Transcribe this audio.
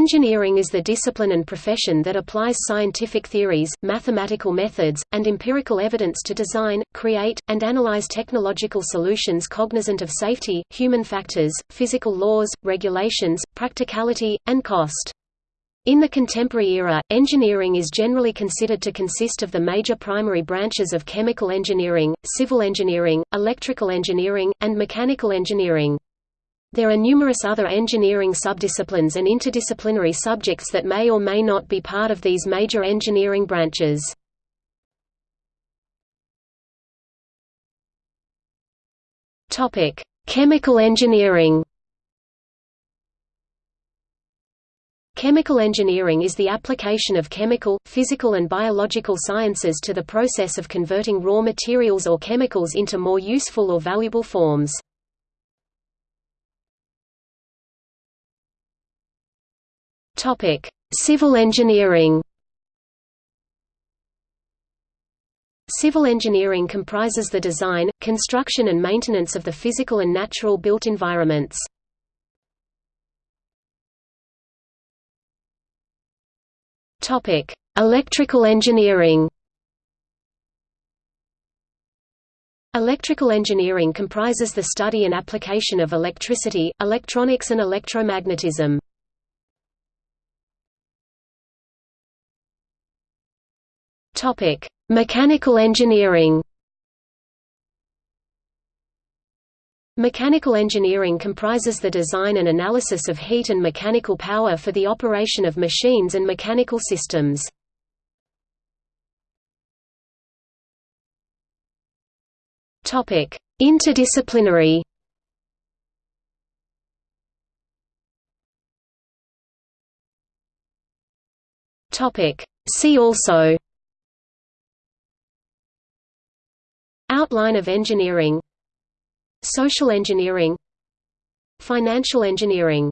Engineering is the discipline and profession that applies scientific theories, mathematical methods, and empirical evidence to design, create, and analyze technological solutions cognizant of safety, human factors, physical laws, regulations, practicality, and cost. In the contemporary era, engineering is generally considered to consist of the major primary branches of chemical engineering, civil engineering, electrical engineering, and mechanical engineering. There are numerous other engineering subdisciplines and interdisciplinary subjects that may or may not be part of these major engineering branches. Topic: Chemical engineering Chemical engineering is the application of chemical, physical and biological sciences to the process of converting raw materials or chemicals into more useful or valuable forms. Civil engineering Civil engineering comprises the design, construction and maintenance of the physical and natural built environments. Topic: Electrical engineering. Electrical engineering comprises the study and application of electricity, electronics and electromagnetism. Topic: Mechanical engineering. Mechanical engineering comprises the design and analysis of heat and mechanical power for the operation of machines and mechanical systems. Topic: Interdisciplinary Topic: See also Outline of engineering Social engineering Financial engineering